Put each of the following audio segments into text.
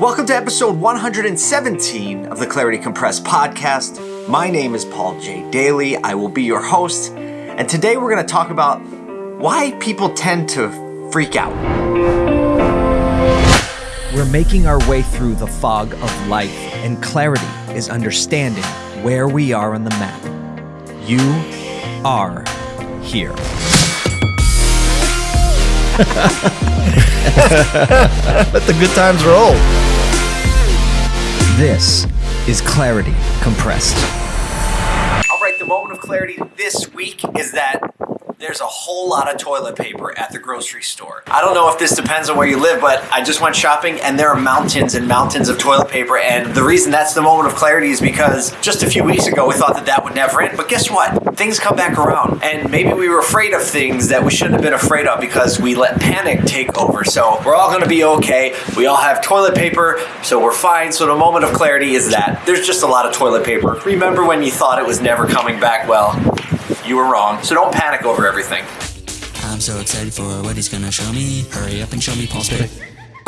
Welcome to episode 117 of the Clarity Compressed podcast. My name is Paul J. Daly. I will be your host, and today we're going to talk about why people tend to freak out. We're making our way through the fog of life, and clarity is understanding where we are on the map. You are here. Let the good times roll. This is Clarity Compressed. All right, the moment of clarity this week is that there's a whole lot of toilet paper at the grocery store. I don't know if this depends on where you live, but I just went shopping and there are mountains and mountains of toilet paper. And the reason that's the moment of clarity is because just a few weeks ago we thought that that would never end. But guess what? Things come back around. And maybe we were afraid of things that we shouldn't have been afraid of because we let panic take over. So we're all going to be okay. We all have toilet paper, so we're fine. So the moment of clarity is that there's just a lot of toilet paper. Remember when you thought it was never coming back? Well, you were wrong. So don't panic over everything. I'm so excited for what he's gonna show me. Hurry up and show me Paul's pick.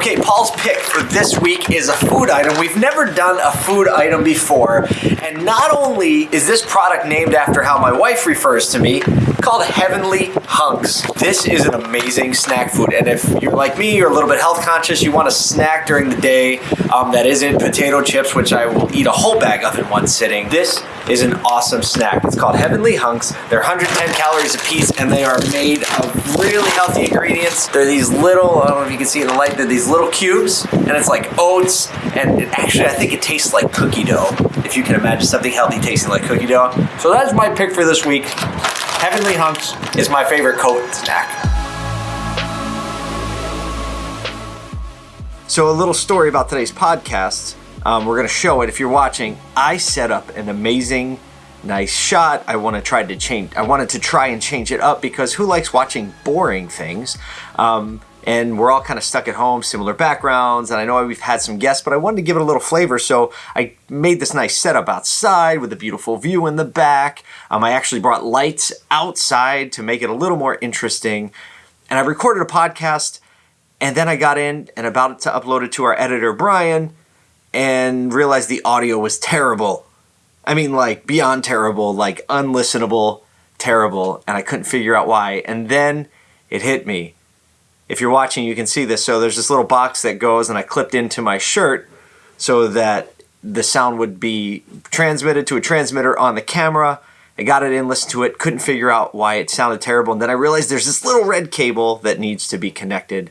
Okay, Paul's pick for this week is a food item. We've never done a food item before. And not only is this product named after how my wife refers to me, called Heavenly Hunks. This is an amazing snack food. And if you're like me, you're a little bit health conscious, you want a snack during the day um, that isn't potato chips, which I will eat a whole bag of in one sitting. This is an awesome snack. It's called Heavenly Hunks. They're 110 calories a piece and they are made of really healthy ingredients. They're these little, I don't know if you can see in the light, they're these little cubes and it's like oats and it actually I think it tastes like cookie dough. If you can imagine something healthy tasting like cookie dough. So that's my pick for this week. Heavenly Hunks is my favorite COVID snack. So, a little story about today's podcast. Um, we're going to show it if you're watching. I set up an amazing, nice shot. I want to try to change. I wanted to try and change it up because who likes watching boring things? Um, and we're all kind of stuck at home, similar backgrounds. And I know we've had some guests, but I wanted to give it a little flavor. So I made this nice setup outside with a beautiful view in the back. Um, I actually brought lights outside to make it a little more interesting. And I recorded a podcast and then I got in and about to upload it to our editor, Brian, and realized the audio was terrible. I mean, like beyond terrible, like unlistenable, terrible. And I couldn't figure out why. And then it hit me. If you're watching, you can see this. So there's this little box that goes, and I clipped into my shirt so that the sound would be transmitted to a transmitter on the camera. I got it in, listened to it, couldn't figure out why it sounded terrible. And then I realized there's this little red cable that needs to be connected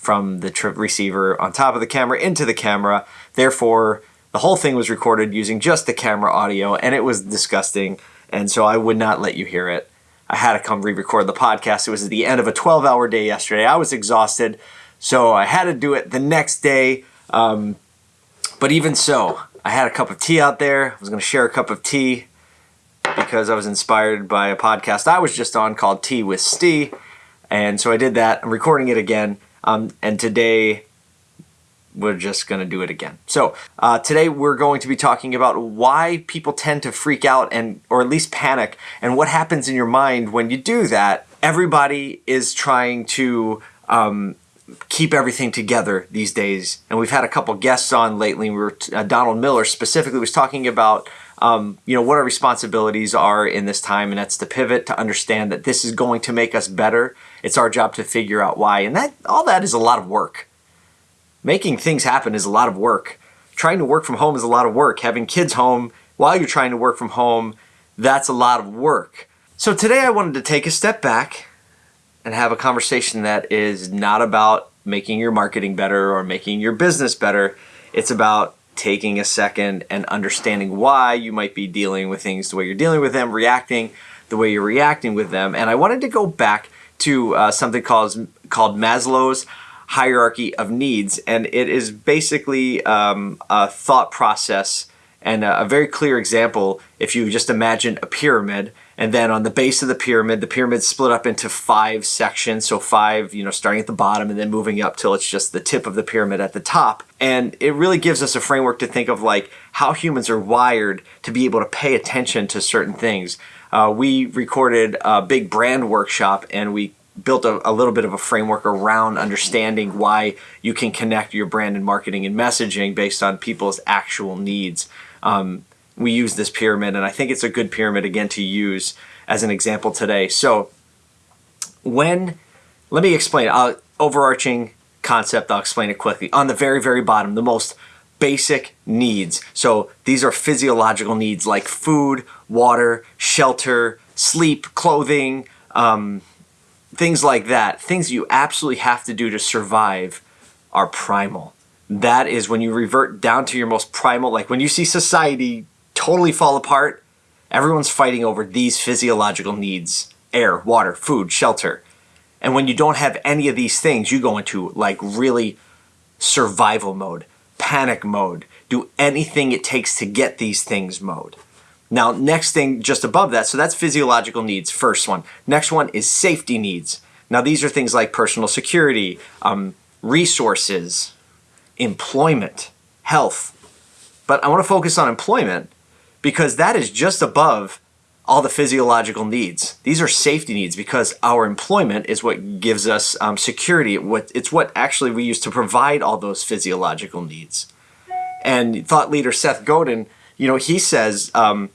from the tr- receiver on top of the camera into the camera. Therefore, the whole thing was recorded using just the camera audio, and it was disgusting. And so I would not let you hear it. I had to come re record the podcast. It was at the end of a 12 hour day yesterday. I was exhausted, so I had to do it the next day. Um, but even so, I had a cup of tea out there. I was going to share a cup of tea because I was inspired by a podcast I was just on called Tea with Stee. And so I did that. I'm recording it again. Um, and today we're just going to do it again. So uh, today we're going to be talking about why people tend to freak out and or at least panic and what happens in your mind when you do that. Everybody is trying to um, keep everything together these days, and we've had a couple guests on lately. We were uh, Donald Miller specifically was talking about. Um, you know what our responsibilities are in this time, and that's to pivot to understand that this is going to make us better. It's our job to figure out why, and that all that is a lot of work making things happen is a lot of work. Trying to work from home is a lot of work. Having kids home while you're trying to work from home, that's a lot of work. So today I wanted to take a step back and have a conversation that is not about making your marketing better or making your business better. It's about taking a second and understanding why you might be dealing with things the way you're dealing with them, reacting the way you're reacting with them. And I wanted to go back to uh, something called, called Maslow's hierarchy of needs. And it is basically um, a thought process and a, a, very clear example. If you just imagine a pyramid, and then on the base of the pyramid, the pyramid split up into five sections. So five, you know, starting at the bottom and then moving up till it's just the tip of the pyramid at the top. And it really gives us a framework to think of like how humans are wired to be able to pay attention to certain things. Uh, we recorded a big brand workshop and we built a, a little bit of a framework around understanding why you can connect your brand and marketing and messaging based on people's actual needs. Um, we use this pyramid, and I think it's a good pyramid again to use as an example today. So, when let me explain uh, overarching concept. I'll explain it quickly. On the very, very bottom, the most basic needs. So these are physiological needs like food, water, shelter, sleep, clothing, um, things like that. Things you absolutely have to do to survive are primal. That is when you revert down to your most primal, like when you see society totally fall apart, everyone's fighting over these physiological needs air, water, food, shelter. And when you don't have any of these things, you go into like really survival mode, panic mode, do anything it takes to get these things mode. Now, next thing just above that, so that's physiological needs, first one. Next one is safety needs. Now, these are things like personal security, um, resources, employment, health. But I want to focus on employment because that is just above all the physiological needs. These are safety needs because our employment is what gives us um, security. What it's what actually we use to provide all those physiological needs. And thought leader Seth Godin, you know, he says um,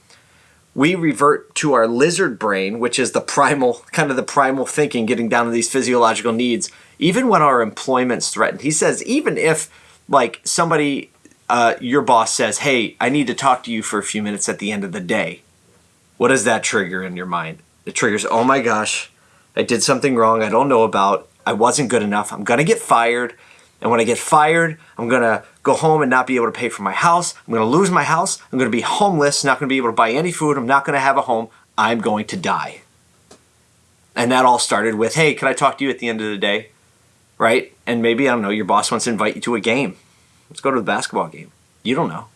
we revert to our lizard brain, which is the primal, kind of the primal thinking, getting down to these physiological needs, even when our employment's threatened. He says, even if like somebody, uh, your boss says, hey, I need to talk to you for a few minutes at the end of the day what does that trigger in your mind? It triggers, oh my gosh, I did something wrong I don't know about. I wasn't good enough. I'm going to get fired. And when I get fired, I'm going to go home and not be able to pay for my house. I'm going to lose my house. I'm going to be homeless, not going to be able to buy any food. I'm not going to have a home. I'm going to die. And that all started with, hey, can I talk to you at the end of the day? Right? And maybe, I don't know, your boss wants to invite you to a game. Let's go to the basketball game. You don't know.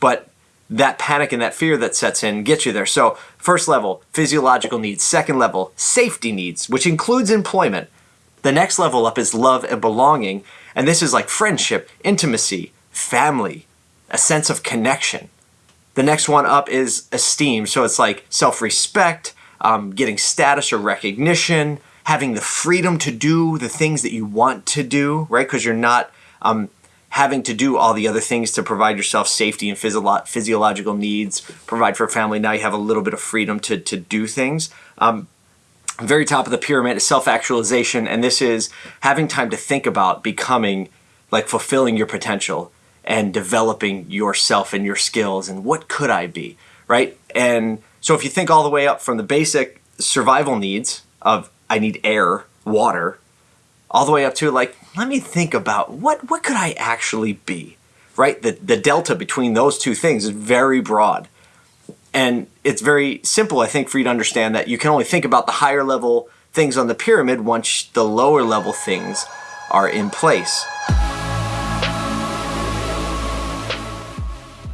But that panic and that fear that sets in gets you there. So, first level, physiological needs. Second level, safety needs, which includes employment. The next level up is love and belonging. And this is like friendship, intimacy, family, a sense of connection. The next one up is esteem. So, it's like self respect, um, getting status or recognition, having the freedom to do the things that you want to do, right? Because you're not um, having to do all the other things to provide yourself safety and physio- physiological needs, provide for family. Now you have a little bit of freedom to, to do things. Um, very top of the pyramid is self actualization, and this is having time to think about becoming, like fulfilling your potential and developing yourself and your skills and what could I be, right? And so if you think all the way up from the basic survival needs of I need air, water, all the way up to like let me think about what what could I actually be right? The the delta between those two things is very broad. And it's very simple I think for you to understand that you can only think about the higher level things on the pyramid once the lower level things are in place.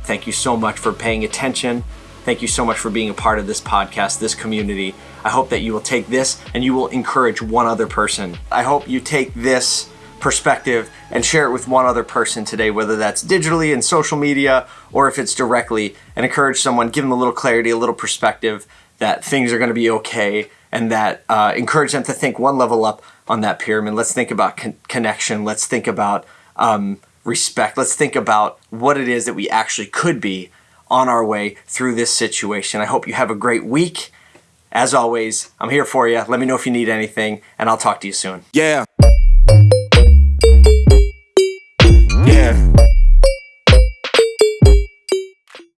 Thank you so much for paying attention Thank you so much for being a part of this podcast, this community. I hope that you will take this and you will encourage one other person. I hope you take this perspective and share it with one other person today, whether that's digitally in social media or if it's directly, and encourage someone, give them a little clarity, a little perspective that things are going to be okay, and that uh, encourage them to think one level up on that pyramid. Let's think about con- connection. Let's think about um, respect. Let's think about what it is that we actually could be on our way through this situation. I hope you have a great week. As always, I'm here for you. Let me know if you need anything, and I'll talk to you soon. Yeah. Yeah.